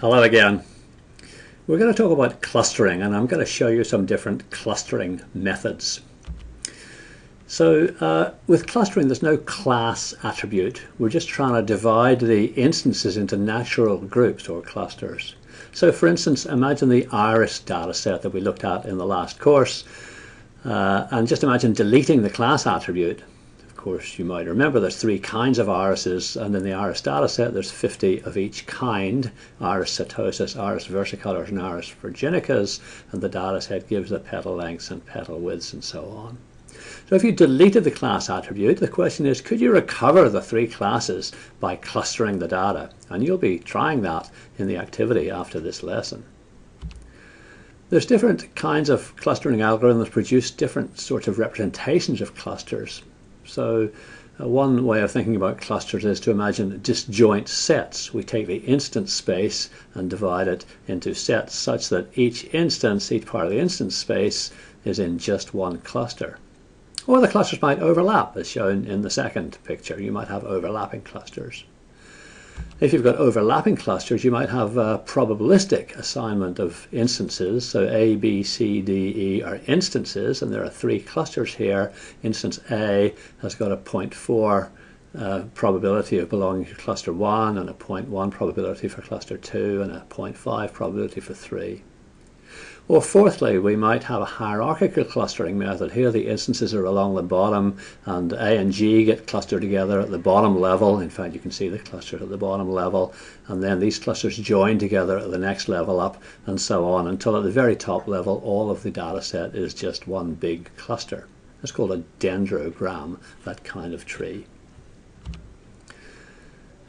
Hello again. We're going to talk about clustering and I'm going to show you some different clustering methods. So uh, with clustering there's no class attribute. We're just trying to divide the instances into natural groups or clusters. So for instance imagine the iris data set that we looked at in the last course uh, and just imagine deleting the class attribute course, you might remember there's three kinds of irises, and in the iris data set there's 50 of each kind, iris setosus, iris versicolors, and iris virginicas, and the data set gives the petal lengths and petal widths and so on. So if you deleted the class attribute, the question is, could you recover the three classes by clustering the data? And you'll be trying that in the activity after this lesson. There's different kinds of clustering algorithms produce different sorts of representations of clusters. So uh, one way of thinking about clusters is to imagine disjoint sets. We take the instance space and divide it into sets such that each instance, each part of the instance space is in just one cluster. Or the clusters might overlap as shown in the second picture. You might have overlapping clusters. If you've got overlapping clusters, you might have a probabilistic assignment of instances. So A, B, C, D, E are instances, and there are three clusters here. Instance A has got a 0.4 uh, probability of belonging to cluster 1, and a 0.1 probability for cluster 2, and a 0.5 probability for 3. Or fourthly, we might have a hierarchical clustering method. Here the instances are along the bottom and A and G get clustered together at the bottom level. In fact, you can see the clusters at the bottom level. And then these clusters join together at the next level up and so on until at the very top level all of the data set is just one big cluster. It's called a dendrogram, that kind of tree.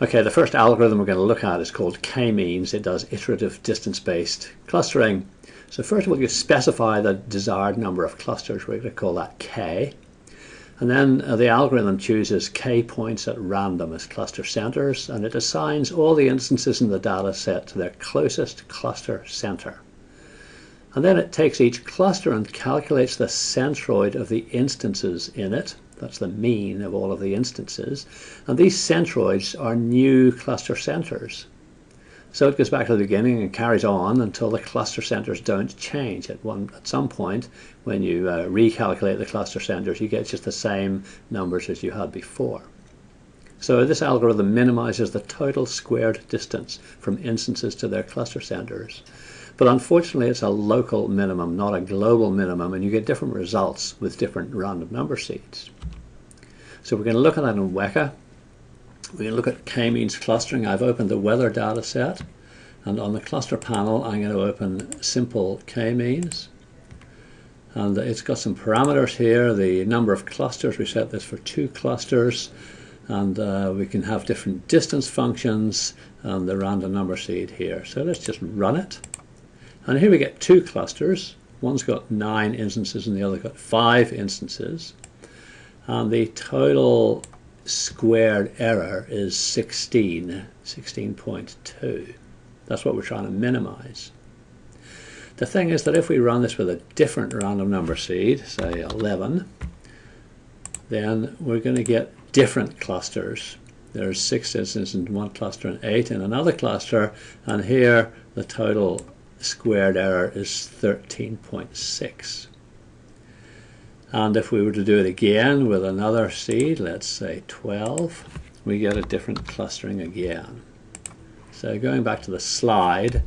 Okay, the first algorithm we're going to look at is called k-means. It does iterative distance-based clustering. So first of all, you specify the desired number of clusters. We're going to call that k. And then uh, the algorithm chooses k points at random as cluster centers, and it assigns all the instances in the data set to their closest cluster center. And then it takes each cluster and calculates the centroid of the instances in it. That's the mean of all of the instances. And these centroids are new cluster centers. So it goes back to the beginning and carries on until the cluster centers don't change. At one at some point, when you uh, recalculate the cluster centers, you get just the same numbers as you had before. So this algorithm minimizes the total squared distance from instances to their cluster centers. But unfortunately, it's a local minimum, not a global minimum, and you get different results with different random number seeds. So we're going to look at that in Weka. We look at k-means clustering. I've opened the weather data set and on the cluster panel I'm going to open simple k-means. And it's got some parameters here the number of clusters. We set this for two clusters and uh, we can have different distance functions and the random number seed here. So let's just run it. And here we get two clusters. One's got nine instances and the other got five instances. And the total squared error is 16, 16.2. That's what we're trying to minimize. The thing is that if we run this with a different random number seed, say 11, then we're going to get different clusters. There's six instances in one cluster and eight in another cluster, and here the total squared error is 13.6. And if we were to do it again with another seed, let's say 12, we get a different clustering again. So going back to the slide,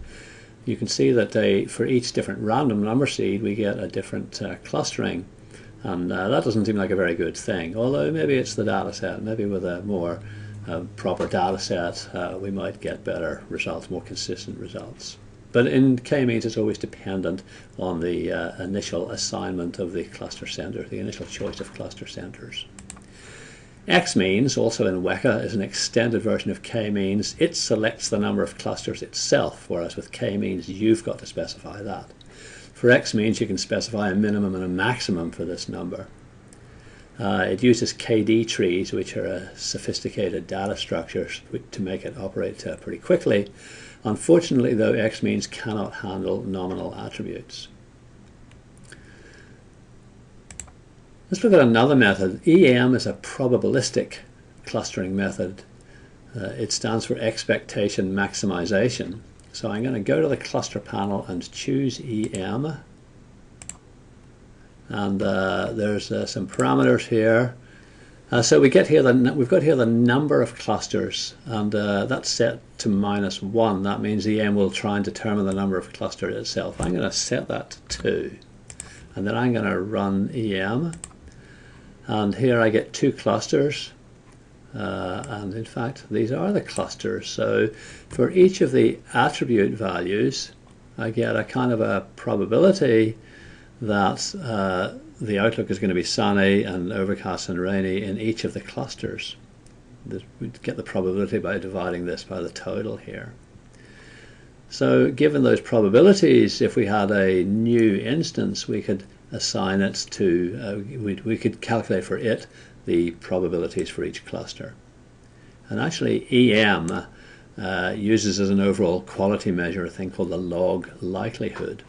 you can see that they, for each different random number seed, we get a different uh, clustering. And uh, that doesn't seem like a very good thing, although maybe it's the data set. Maybe with a more uh, proper data set, uh, we might get better results, more consistent results. But in k-means, it's always dependent on the uh, initial assignment of the cluster center, the initial choice of cluster centers. X-means, also in Weka, is an extended version of k-means. It selects the number of clusters itself, whereas with k-means, you've got to specify that. For x-means, you can specify a minimum and a maximum for this number. Uh, it uses KD trees, which are a sophisticated data structure to make it operate uh, pretty quickly. Unfortunately, though, x-means cannot handle nominal attributes. Let's look at another method. EM is a probabilistic clustering method. Uh, it stands for expectation maximization. So I'm going to go to the cluster panel and choose EM. And uh, there's uh, some parameters here. Uh, so we get here the we've got here the number of clusters, and that's set to minus one. That means the EM will try and determine the number of clusters itself. I'm going to set that to two, and then I'm going to run EM, and here I get two clusters. Uh, and in fact, these are the clusters. So for each of the attribute values, I get a kind of a probability that uh, the outlook is going to be sunny and overcast and rainy in each of the clusters. we'd get the probability by dividing this by the total here. So given those probabilities, if we had a new instance, we could assign it to, uh, we, we could calculate for it the probabilities for each cluster. And actually EM uh, uses as an overall quality measure a thing called the log likelihood.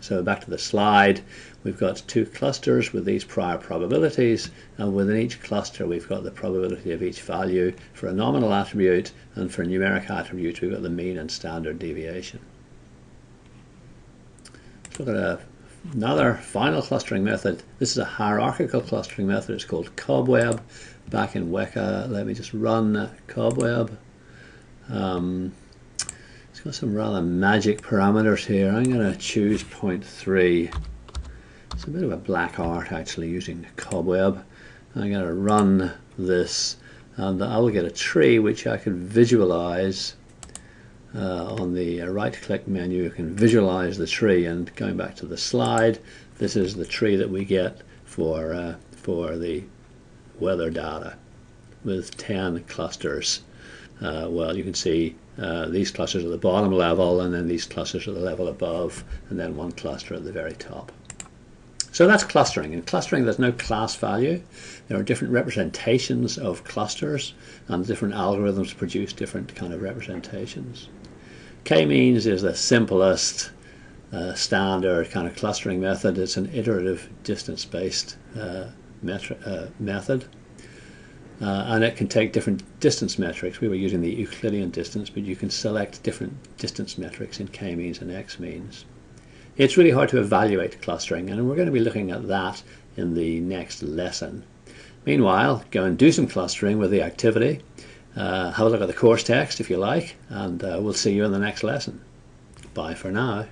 So back to the slide, we've got two clusters with these prior probabilities, and within each cluster we've got the probability of each value for a nominal attribute, and for a numeric attribute we've got the mean and standard deviation. Let's look at a Another final clustering method, this is a hierarchical clustering method, it's called Cobweb. Back in Weka, let me just run Cobweb. Um, it's got some rather magic parameters here. I'm going to choose 0.3. It's a bit of a black art actually using the Cobweb. I'm going to run this and I will get a tree which I can visualize uh, on the uh, right click menu you can visualize the tree and going back to the slide this is the tree that we get for uh, for the weather data with 10 clusters uh, well you can see uh, these clusters at the bottom level and then these clusters at the level above and then one cluster at the very top so that's clustering. In clustering, there's no class value. There are different representations of clusters, and different algorithms produce different kind of representations. K-means is the simplest uh, standard kind of clustering method. It's an iterative distance-based uh, uh, method. Uh, and it can take different distance metrics. We were using the Euclidean distance, but you can select different distance metrics in k-means and x-means. It's really hard to evaluate clustering, and we're going to be looking at that in the next lesson. Meanwhile, go and do some clustering with the activity. Uh, have a look at the course text if you like, and uh, we'll see you in the next lesson. Bye for now.